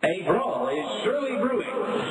A brawl is surely brewing.